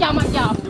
Macam-macam tu. Makan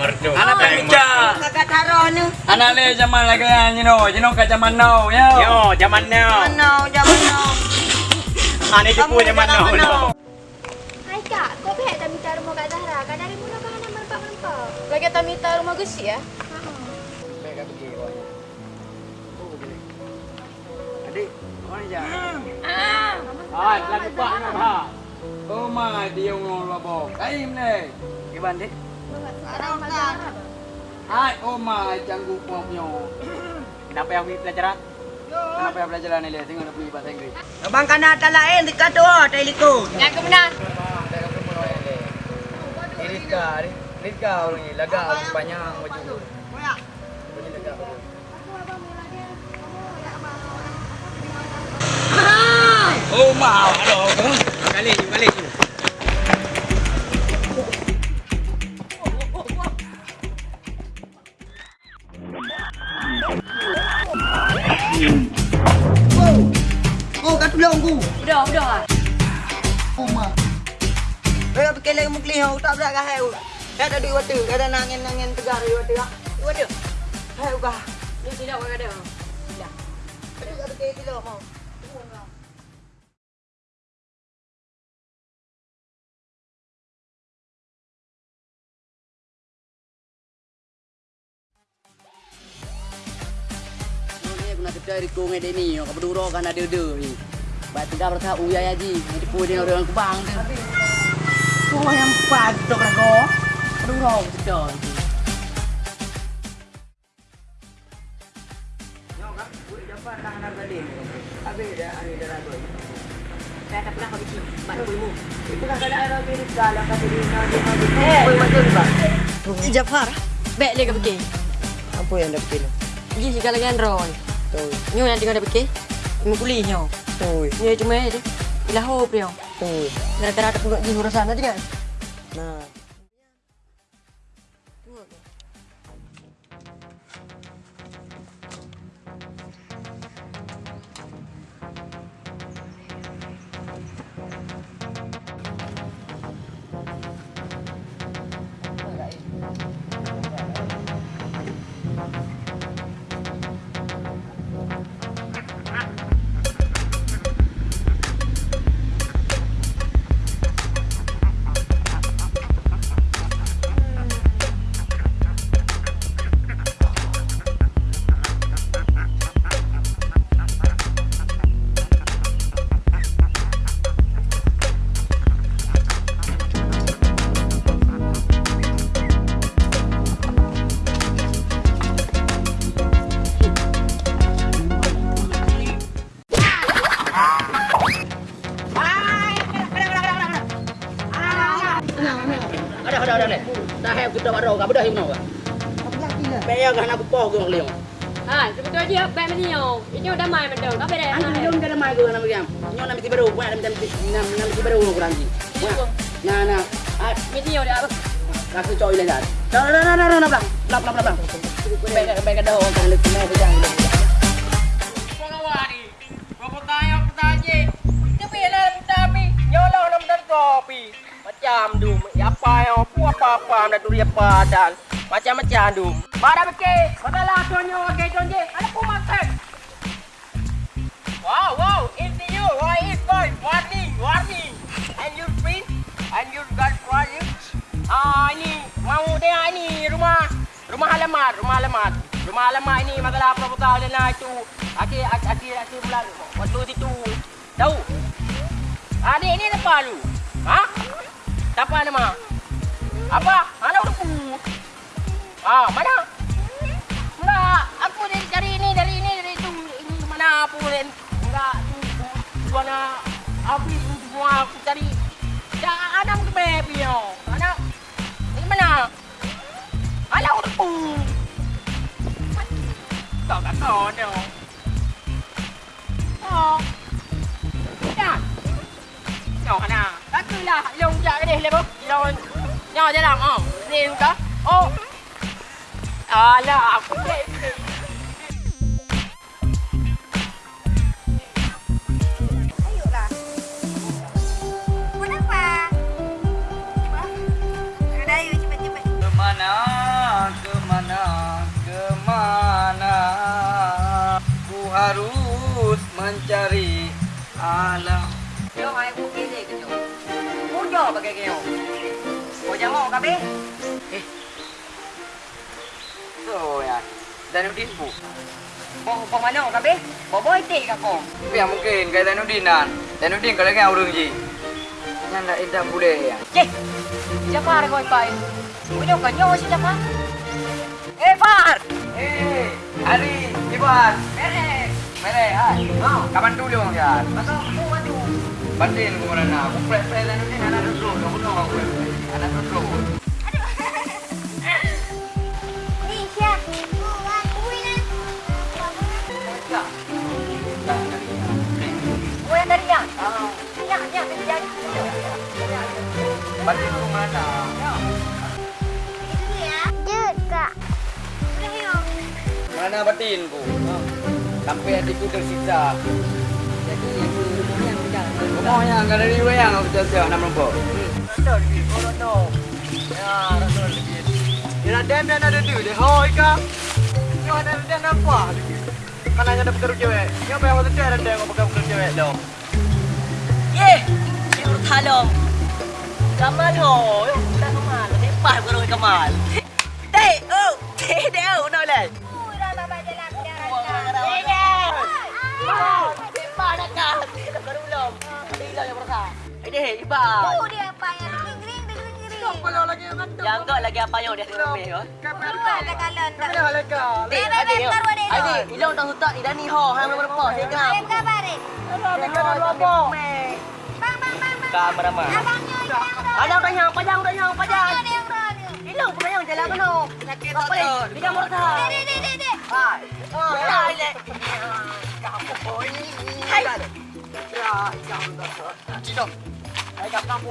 merdu. Anak penja. Kakak taruh ni. Anak le zaman lagi you know, you know kat zaman now, ya. Yo, zaman now. Mana? Jangan mana? Ah, ni tipu zaman now. Hai kak, kau behek tak minta rumah Kak Zahra? Kan dari mula kau nak merempak-merempak. Lagi tak minta rumah gusi ya? Adik, kau ni je. Ah, lagu pak nak ha. Oh my, dia ngomong lobo. Kaim ni. Gimana dik? Hai, oh my, janggu pomyo. Kenapa yang pergi pelajaran? Kenapa yang belajar ni? Tengok nak pergi bahasa Inggeris. Abang kanak tak lain dekat tu. Tak ikut. Yang ke mana? Rizka, Rizka orang ni lagak panjang baju. Oh mau, aduh. Balik, balik. Oh, kat tolong aku. Udah, udah. Oh, mak. Saya fikir lagi mukli hau tak berat kah hai. Dah ada duit waktu, ada nangin-nangin tegar duit waktu. Waduh. Hai ukah. Ni tidak kau ada. Aduh, ada ke tidak mau. Di kong ada ni, kau berdua kan ada ada ni. Baik tiga berkah uya aja, ni pun dia orang kubang tu. Kau yang patok lah kau. Berdua kerja. Saya tak pernah kau bikin. Bantu ilmu. Eh, Jafar. Baik lagi pergi. Apa yang dah fikir? Pergi segala dengan Roy. Tu, Nyo yang tinggal dah pergi. Imu kuliah nyo. tu, Nyo cuma ada. Ilah hope nyo. tu. Rata-rata pun di urusan tadi kan. Nah. Leo. Ha, sebetulnya dia baik menio. Ini udah main betul. Kau beda. Ani belum ada mai kau nak pergi. Nyo nak mesti baru, buat nak mesti nak nak mesti baru kurang ni. Nah nah. Ah, Menio dia apa? Aku coy le dah. Dah dah dah dah dah dah. Lap lap lap lap. Baik baik dah orang kan lebih mai bejang. Pengawari. Bapa tanya pertanya. Tapi lah tapi nyolong nam dan kopi. Macam tu, apa yang apa apa apa nak duri apa dan macam-macam tu. Pada beke, pada lah tonyo ke tonje. Ada pun makan. Wow, wow, it's you. Why is boy? Warning, warning. And you free? And you got you? Ah, ini mau dia ini rumah rumah halaman, rumah halaman. Cuma lama ini masalah perbuatan dan lah itu. Akhir akhir akhir bulan waktu itu. Tahu? Ah ni ni apa lu? Ha? Siapa nama? Apa? Ah, mana? Enggak, aku dari dari ini, dari ini, dari itu. Ini mana aku dan enggak tu habis tu semua aku cari. Dah ada ke baby yo. Mana? Ini mana? Alah. Kau tak tahu dia. Oh. Kan? Nhỏ nè, đó cứ là lông dạ cái này lên bốc, rồi nhỏ ra làm không? Đi không có? Ô, à là cũng vậy. Ayolah. Kenapa? Udah ayo cepat-cepat. Kemana, kemana, kemana Ku harus mencari alam Yo ai ku ke ke yo. Ku yo pakai ke yo. Ku jamu kabe. So ya, Danudin bu Bo bo mana kabe? Bo boy tik ka ko. Tapi yang mungkin kayak Danudinan Danudin kalau kan orang je Yang tak indah boleh ya Cih. Siapa ada kau pai? Ku yo kan yo siapa? Eh Far. Eh, Ari, Iban Eh. Mere, hai Oh. Kapan dulu ya? Pasal aku maju. Bantuin ku mana nak Aku play-play Danudin anak duduk Aku tahu aku play-play Anak duduk Bantuin ku mana. Mana batin ku Sampai hatiku tersiksa Jadi itu yang berjalan. Rumahnya enggak ada di wayang aku jauh-jauh nama nombor Betul, oh no. Ya, betul. Dia nak dem dan ada tu. Dia hoi ka. Yo ada dem apa? Kan hanya ada pekerja cewek. Yo apa yang mau cewek dan dem apa pekerja cewek lo. Ye, si Urtalom. Kamal ho, yo, dah kamal. Ni pas baru kamal. Dei, oh, dei dei, oh, no le. Udah, Bapak jalan. Ye, ye. Oh, ni pas nak kah? Dah baru belum. Bila yang berasa. Ini iba. Oh, dia apa yang ring-ring, ring-ring. Kalau lagi yang ada. Yang enggak lagi apa yang dia tengok ni, yo. Kapan Keluar dah kalon. Kapan dah leka. Dek, Baik, baik, adik, yo. baik, baru adik, yo. Adik, ilang tak hutak ni dah ni ho, hang belum berapa. Saya kenal. Ayam kabar, eh? Leka dah apa? Bang, bang, bang, bang. Kamera mah. Padang dah yang, padang dah yang, padang. Ni. Ilang pun yang jalan kena. Sakit tak boleh. Dia murta. Dek, dek, dek, dek. Hai. Oh, hai le. Kamu boy. Hai. Ya, jangan dah. Cino. Hai kamu kamu.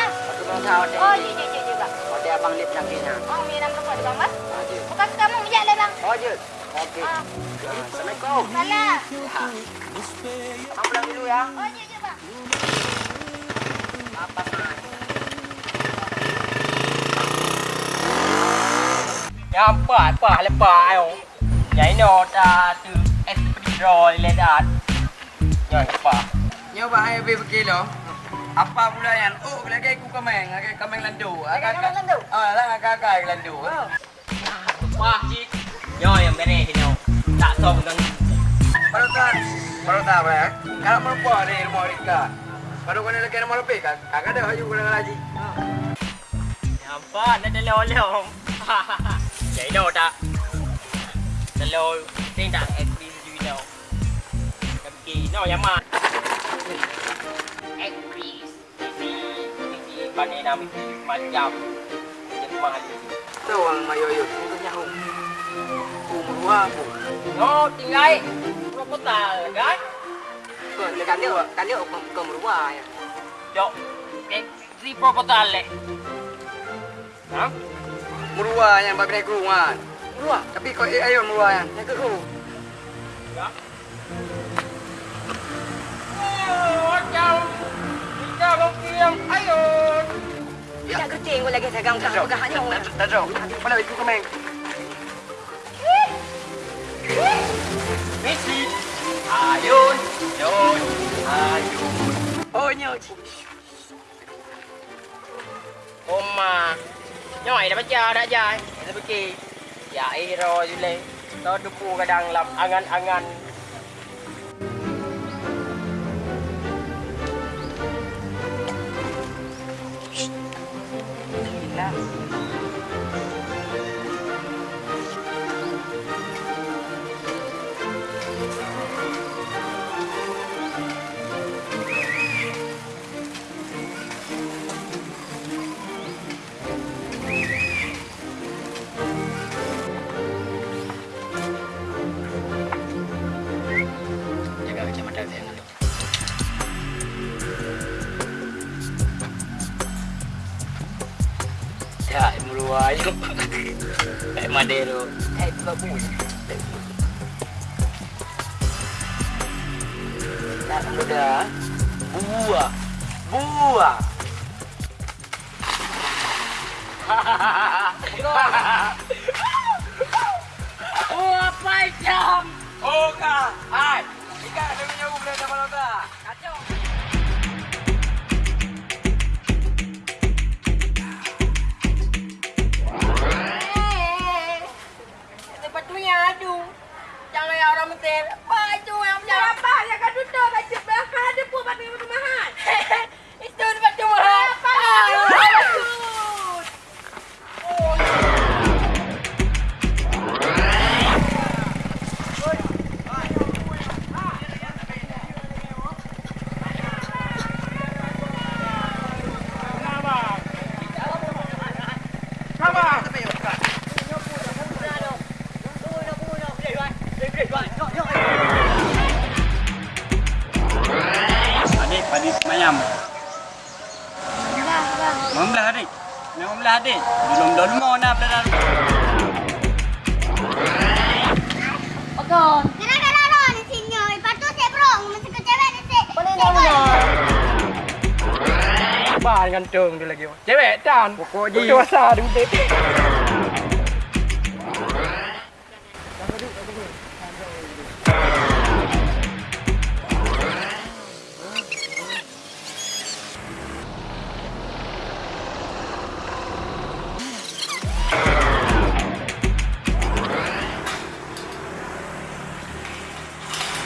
Oh, iya, iya, bang. Oh, dia abang lip nak kena. Oh, minum rokok di bang, bang. Adik. Bukan kamu, bijak le, bang. Oh, je. Okey. Ah. Assalamualaikum. Salah. Abang pulang dulu ya. Oh, iya, iya, bang. Apa mah? Yang apa? Apa lepas ayo. Yang ini dah tu ekspedro le dah. Yang apa? Nyoba hai be berkilo apa pula yang oh lagi ku kameng lagi kameng landu agak kameng landu? ah lah agak agak landu Wah, cik. Yo yang beres ni. Tak tahu dengan baru tak baru tak apa ya kalau mau apa di rumah Rika baru kena lagi nama lebih kan agak ada haju kena lagi apa nak dah lolong. Jadi dah tak. Kalau ting tak ekspedisi du dah. Tapi no yang mana? Bani nami macam yang mahal. Tu orang mayo-yo. Itu nyahu. Umur aku. No, tinggal. Kota kan? Kau kan dia kau kau merubah ya. Jok. Eh, si berapa kota le? Hah? Merubah yang babi naik rumah. Merubah. Tapi kau eh, ayo merubah yang ke rumah. Mungkin ayun. Tak kerja kau lagi saya ganggu Tajuk. pegang hanya orang. Tajuk. Mana ikut kau main? Messi. Ayun. Ayun. Ayun. Oh nyok. Oma. Nyoi dah baca dah jai. Kita pergi. Ya iro jule. Tau depu kadang lap angan-angan. Jaga Ayo. Eh Madero. Eh babu. Tak mudah. Buah. Buah. Oh, apa jam? Oh kak. Gantung dia lagi. Cewek dan. Pokok je. Dewasa duduk.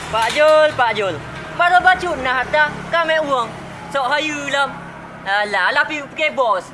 Pak Jul, Pak Jul. Mana baju nak hantar kami uang. Sok hayu lam. Alah, lah pergi pergi bos.